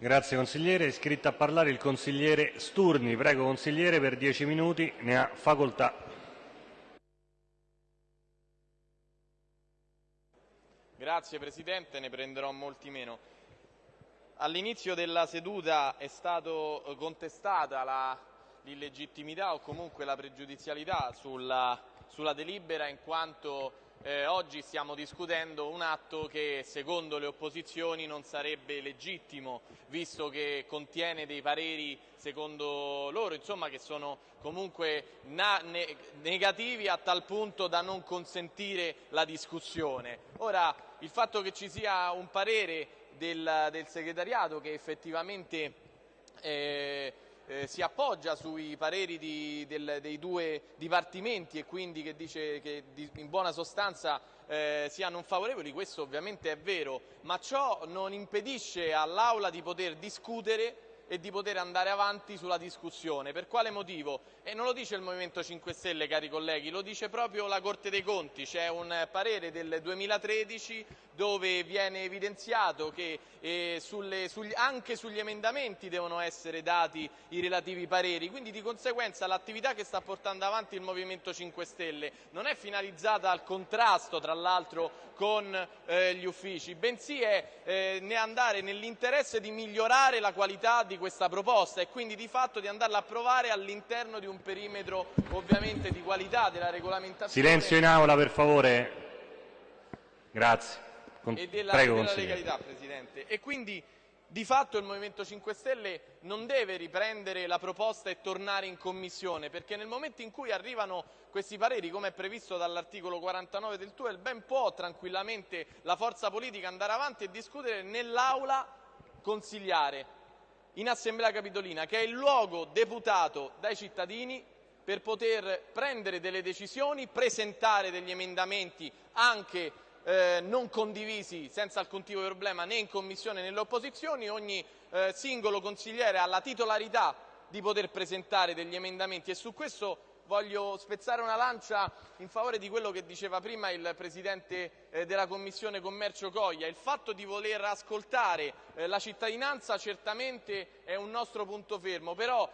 Grazie consigliere. È iscritto a parlare il consigliere Sturni. Prego consigliere per dieci minuti, ne ha facoltà. Grazie Presidente, ne prenderò molti meno. All'inizio della seduta è stata contestata l'illegittimità o comunque la pregiudizialità sulla, sulla delibera in quanto eh, oggi stiamo discutendo un atto che secondo le opposizioni non sarebbe legittimo, visto che contiene dei pareri secondo loro, insomma, che sono comunque ne negativi a tal punto da non consentire la discussione. Ora, il fatto che ci sia un parere del, del segretariato che effettivamente eh, eh, si appoggia sui pareri di, del, dei due dipartimenti e quindi che dice che di, in buona sostanza eh, siano favorevoli, questo ovviamente è vero, ma ciò non impedisce all'Aula di poter discutere e di poter andare avanti sulla discussione. Per quale motivo? E non lo dice il Movimento 5 Stelle, cari colleghi, lo dice proprio la Corte dei Conti. C'è un parere del 2013 dove viene evidenziato che eh, sulle, sugli, anche sugli emendamenti devono essere dati i relativi pareri, quindi di conseguenza l'attività che sta portando avanti il Movimento 5 Stelle non è finalizzata al contrasto, tra l'altro, con eh, gli uffici, bensì è eh, andare nell'interesse di migliorare la qualità di questa proposta e quindi di fatto di andarla a approvare all'interno di un perimetro ovviamente di qualità della regolamentazione. Silenzio in aula per favore. Grazie. Con... E della, Prego, della legalità, Presidente. E quindi di fatto il Movimento 5 Stelle non deve riprendere la proposta e tornare in Commissione, perché nel momento in cui arrivano questi pareri, come è previsto dall'articolo 49 del TUEL, ben può tranquillamente la forza politica andare avanti e discutere nell'Aula consigliare in Assemblea Capitolina, che è il luogo deputato dai cittadini per poter prendere delle decisioni, presentare degli emendamenti anche eh, non condivisi senza alcun tipo di problema né in Commissione né nelle opposizioni, ogni eh, singolo consigliere ha la titolarità di poter presentare degli emendamenti e su questo voglio spezzare una lancia in favore di quello che diceva prima il Presidente eh, della Commissione Commercio Coglia. Il fatto di voler ascoltare eh, la cittadinanza certamente è un nostro punto fermo, però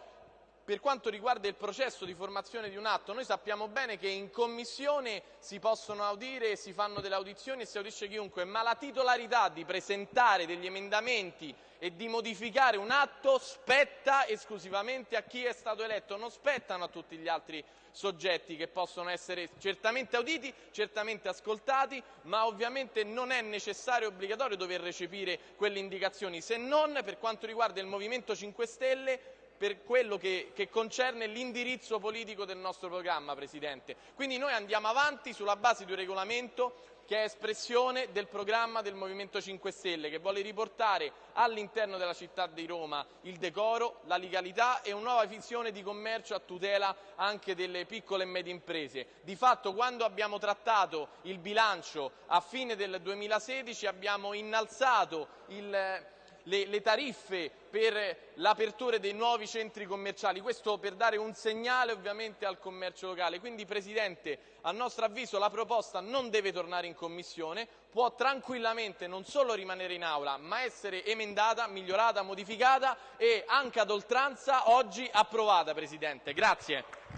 per quanto riguarda il processo di formazione di un atto, noi sappiamo bene che in commissione si possono audire si fanno delle audizioni e si audisce chiunque, ma la titolarità di presentare degli emendamenti e di modificare un atto spetta esclusivamente a chi è stato eletto, non spettano a tutti gli altri soggetti che possono essere certamente auditi, certamente ascoltati, ma ovviamente non è necessario e obbligatorio dover recepire quelle indicazioni, se non per quanto riguarda il Movimento 5 Stelle per quello che, che concerne l'indirizzo politico del nostro programma, Presidente. Quindi noi andiamo avanti sulla base di un regolamento che è espressione del programma del Movimento 5 Stelle, che vuole riportare all'interno della città di Roma il decoro, la legalità e una nuova visione di commercio a tutela anche delle piccole e medie imprese. Di fatto quando abbiamo trattato il bilancio a fine del 2016 abbiamo innalzato il le, le tariffe per l'apertura dei nuovi centri commerciali, questo per dare un segnale ovviamente al commercio locale. Quindi Presidente, a nostro avviso la proposta non deve tornare in Commissione, può tranquillamente non solo rimanere in Aula, ma essere emendata, migliorata, modificata e anche ad oltranza oggi approvata Presidente. Grazie.